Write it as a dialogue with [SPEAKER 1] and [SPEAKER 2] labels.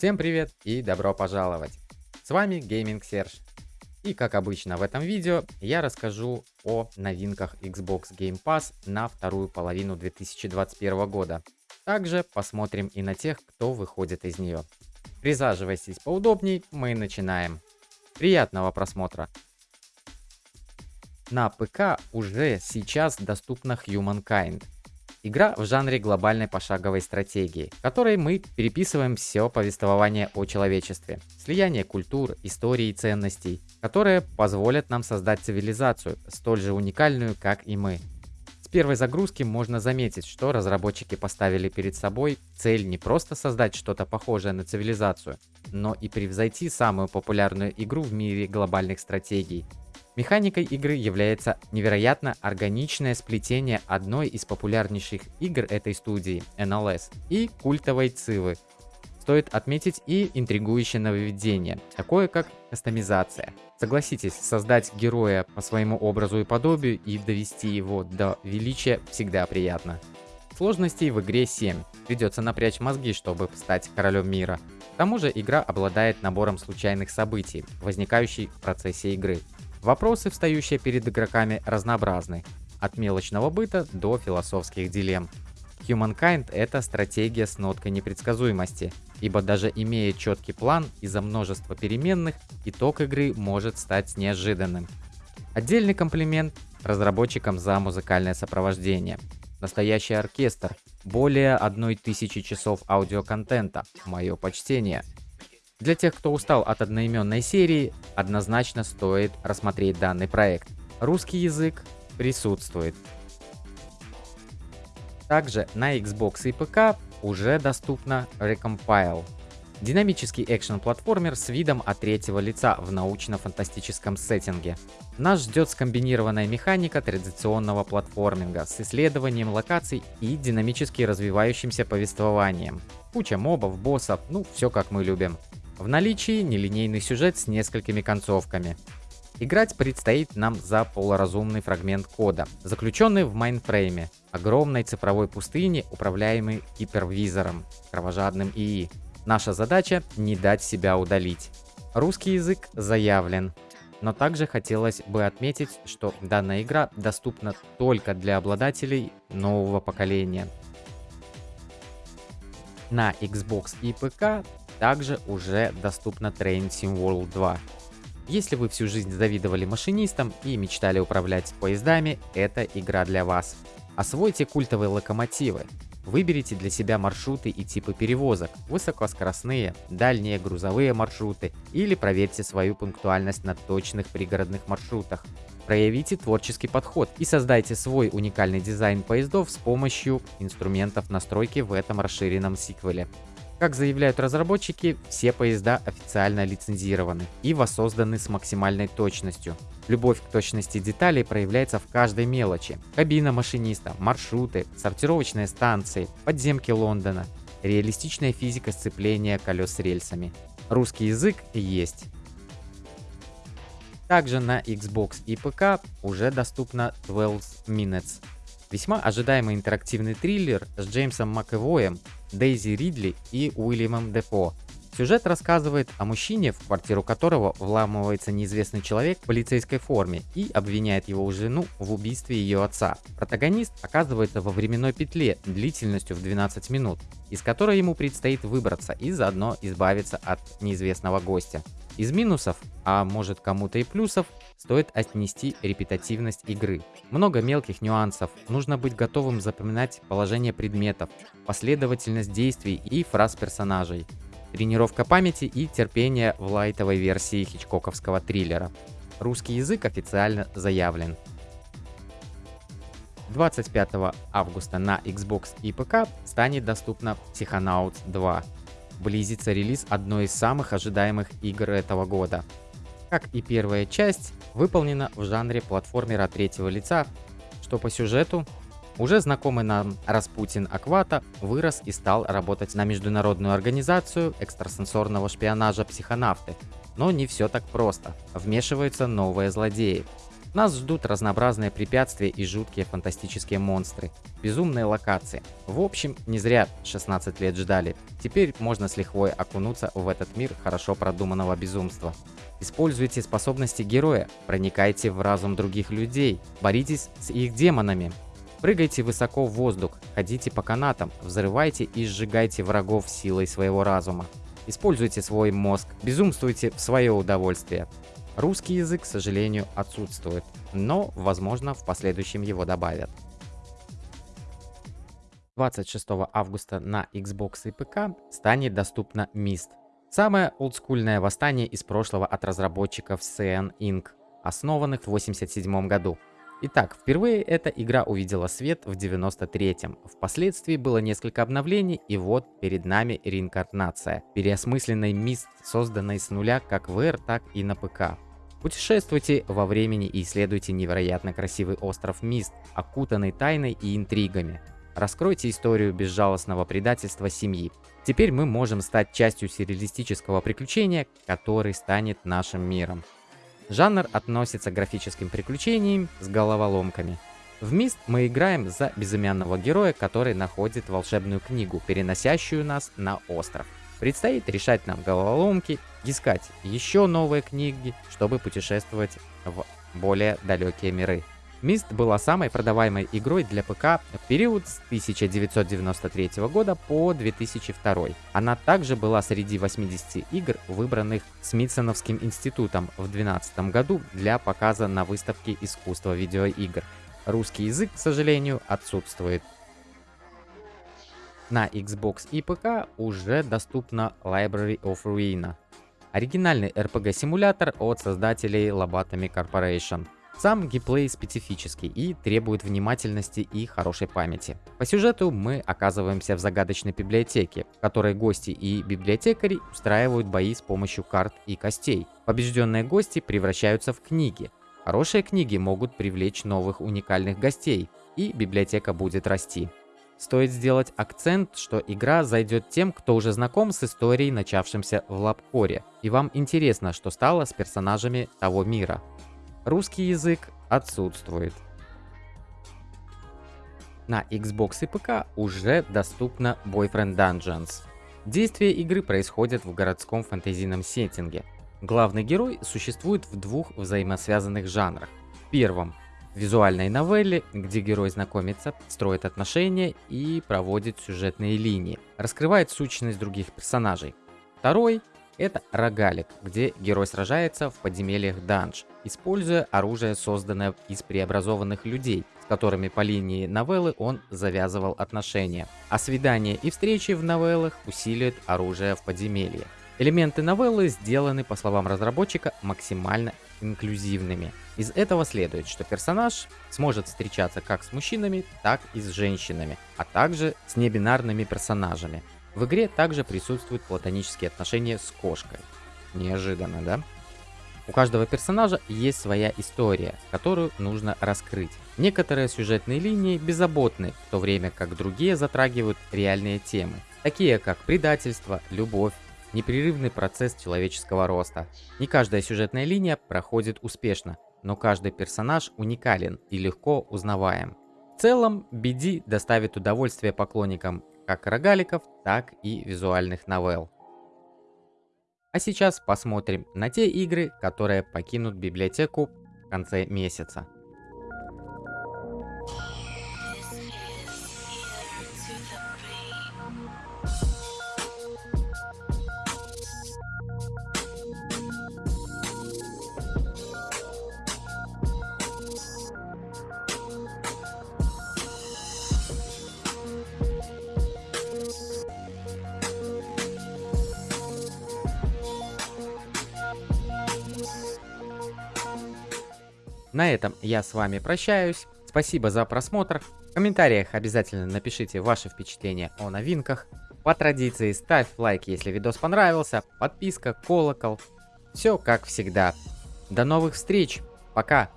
[SPEAKER 1] Всем привет и добро пожаловать! С вами Gaming Serge. И как обычно в этом видео я расскажу о новинках Xbox Game Pass на вторую половину 2021 года. Также посмотрим и на тех, кто выходит из нее. Присаживайтесь поудобней, мы начинаем. Приятного просмотра! На ПК уже сейчас доступна Humankind – Игра в жанре глобальной пошаговой стратегии, в которой мы переписываем все повествование о человечестве, слияние культур, истории и ценностей, которые позволят нам создать цивилизацию, столь же уникальную, как и мы. С первой загрузки можно заметить, что разработчики поставили перед собой цель не просто создать что-то похожее на цивилизацию, но и превзойти самую популярную игру в мире глобальных стратегий Механикой игры является невероятно органичное сплетение одной из популярнейших игр этой студии, NLS, и культовой Цивы. Стоит отметить и интригующее нововведение, такое как кастомизация. Согласитесь, создать героя по своему образу и подобию и довести его до величия всегда приятно. Сложностей в игре 7. Придется напрячь мозги, чтобы стать королем мира. К тому же игра обладает набором случайных событий, возникающих в процессе игры. Вопросы, встающие перед игроками, разнообразны, от мелочного быта до философских дилемм. Humankind — это стратегия с ноткой непредсказуемости, ибо даже имея четкий план из-за множества переменных, итог игры может стать неожиданным. Отдельный комплимент разработчикам за музыкальное сопровождение. Настоящий оркестр, более одной тысячи часов аудиоконтента, мое почтение — для тех, кто устал от одноименной серии, однозначно стоит рассмотреть данный проект. Русский язык присутствует. Также на Xbox и ПК уже доступна Recompile. Динамический экшен-платформер с видом от третьего лица в научно-фантастическом сеттинге. Нас ждет скомбинированная механика традиционного платформинга с исследованием локаций и динамически развивающимся повествованием. Куча мобов, боссов, ну все как мы любим. В наличии нелинейный сюжет с несколькими концовками. Играть предстоит нам за полуразумный фрагмент кода, заключенный в мейнфрейме, огромной цифровой пустыне, управляемой гипервизором, кровожадным ИИ. Наша задача не дать себя удалить. Русский язык заявлен, но также хотелось бы отметить, что данная игра доступна только для обладателей нового поколения. На Xbox и ПК также уже доступна Train Sim World 2. Если вы всю жизнь завидовали машинистам и мечтали управлять поездами, это игра для вас. Освойте культовые локомотивы. Выберите для себя маршруты и типы перевозок, высокоскоростные, дальние грузовые маршруты или проверьте свою пунктуальность на точных пригородных маршрутах. Проявите творческий подход и создайте свой уникальный дизайн поездов с помощью инструментов настройки в этом расширенном сиквеле. Как заявляют разработчики, все поезда официально лицензированы и воссозданы с максимальной точностью. Любовь к точности деталей проявляется в каждой мелочи. Кабина машиниста, маршруты, сортировочные станции, подземки Лондона, реалистичная физика сцепления колес с рельсами. Русский язык есть. Также на Xbox и ПК уже доступно 12 Minutes. Весьма ожидаемый интерактивный триллер с Джеймсом МакЭвоем Дейзи Ридли и Уильямом Дефо. Сюжет рассказывает о мужчине, в квартиру которого вламывается неизвестный человек в полицейской форме и обвиняет его жену в убийстве ее отца. Протагонист оказывается во временной петле длительностью в 12 минут, из которой ему предстоит выбраться и заодно избавиться от неизвестного гостя. Из минусов, а может кому-то и плюсов, стоит отнести репетативность игры. Много мелких нюансов, нужно быть готовым запоминать положение предметов, последовательность действий и фраз персонажей. Тренировка памяти и терпения в лайтовой версии хичкоковского триллера. Русский язык официально заявлен. 25 августа на Xbox и ПК станет доступна Psychonauts 2 близится релиз одной из самых ожидаемых игр этого года. Как и первая часть, выполнена в жанре платформера третьего лица, что по сюжету уже знакомый нам Распутин Аквата вырос и стал работать на международную организацию экстрасенсорного шпионажа «Психонавты». Но не все так просто. Вмешиваются новые злодеи. Нас ждут разнообразные препятствия и жуткие фантастические монстры, безумные локации. В общем, не зря 16 лет ждали. Теперь можно с лихвой окунуться в этот мир хорошо продуманного безумства. Используйте способности героя, проникайте в разум других людей, боритесь с их демонами. Прыгайте высоко в воздух, ходите по канатам, взрывайте и сжигайте врагов силой своего разума. Используйте свой мозг, безумствуйте в свое удовольствие. Русский язык, к сожалению, отсутствует, но, возможно, в последующем его добавят. 26 августа на Xbox и ПК станет доступна Mist. Самое олдскульное восстание из прошлого от разработчиков CN Inc., основанных в 1987 году. Итак, впервые эта игра увидела свет в 93-м. Впоследствии было несколько обновлений, и вот перед нами реинкарнация. Переосмысленный мист, созданный с нуля как в R, так и на ПК. Путешествуйте во времени и исследуйте невероятно красивый остров Мист, окутанный тайной и интригами. Раскройте историю безжалостного предательства семьи. Теперь мы можем стать частью сюрреалистического приключения, который станет нашим миром. Жанр относится к графическим приключениям с головоломками. В Мист мы играем за безымянного героя, который находит волшебную книгу, переносящую нас на остров. Предстоит решать нам головоломки, искать еще новые книги, чтобы путешествовать в более далекие миры. Мист была самой продаваемой игрой для ПК в период с 1993 года по 2002. Она также была среди 80 игр, выбранных Смитсоновским институтом в 2012 году для показа на выставке искусства видеоигр. Русский язык, к сожалению, отсутствует. На Xbox и ПК уже доступна Library of Ruina. Оригинальный RPG-симулятор от создателей Lobotomy Corporation – сам геймплей специфический и требует внимательности и хорошей памяти. По сюжету мы оказываемся в загадочной библиотеке, в которой гости и библиотекари устраивают бои с помощью карт и костей. Побежденные гости превращаются в книги. Хорошие книги могут привлечь новых уникальных гостей, и библиотека будет расти. Стоит сделать акцент, что игра зайдет тем, кто уже знаком с историей, начавшимся в Лапкоре, и вам интересно, что стало с персонажами того мира. Русский язык отсутствует. На Xbox и ПК уже доступна Boyfriend Dungeons. Действие игры происходит в городском фэнтезийном сеттинге. Главный герой существует в двух взаимосвязанных жанрах. В первом – визуальной новелле, где герой знакомится, строит отношения и проводит сюжетные линии, раскрывает сущность других персонажей. Второй это рогалик, где герой сражается в подземельях данж, используя оружие, созданное из преобразованных людей, с которыми по линии новеллы он завязывал отношения. А свидания и встречи в новеллах усиливают оружие в подземелье. Элементы новеллы сделаны, по словам разработчика, максимально инклюзивными. Из этого следует, что персонаж сможет встречаться как с мужчинами, так и с женщинами, а также с небинарными персонажами. В игре также присутствуют платонические отношения с кошкой. Неожиданно, да? У каждого персонажа есть своя история, которую нужно раскрыть. Некоторые сюжетные линии беззаботны, в то время как другие затрагивают реальные темы, такие как предательство, любовь, непрерывный процесс человеческого роста. Не каждая сюжетная линия проходит успешно, но каждый персонаж уникален и легко узнаваем. В целом, BD доставит удовольствие поклонникам как рогаликов, так и визуальных новелл. А сейчас посмотрим на те игры, которые покинут библиотеку в конце месяца. На этом я с вами прощаюсь. Спасибо за просмотр. В комментариях обязательно напишите ваши впечатления о новинках. По традиции ставь лайк, если видос понравился, подписка, колокол. Все как всегда. До новых встреч. Пока.